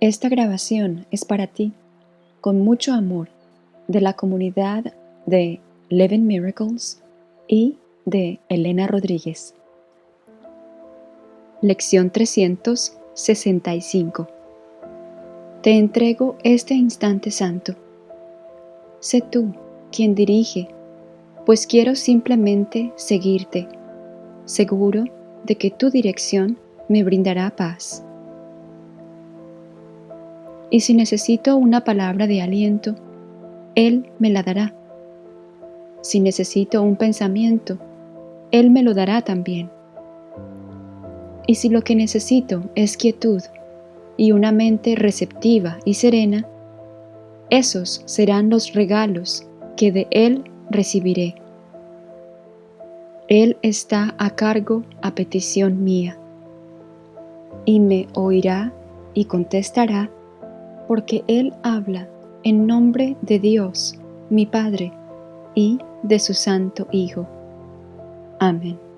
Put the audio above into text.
Esta grabación es para ti, con mucho amor, de la comunidad de Living Miracles y de Elena Rodríguez. Lección 365 Te entrego este instante santo. Sé tú quien dirige, pues quiero simplemente seguirte, seguro de que tu dirección me brindará paz. Y si necesito una palabra de aliento, Él me la dará. Si necesito un pensamiento, Él me lo dará también. Y si lo que necesito es quietud y una mente receptiva y serena, esos serán los regalos que de Él recibiré. Él está a cargo a petición mía, y me oirá y contestará, porque Él habla en nombre de Dios, mi Padre, y de su Santo Hijo. Amén.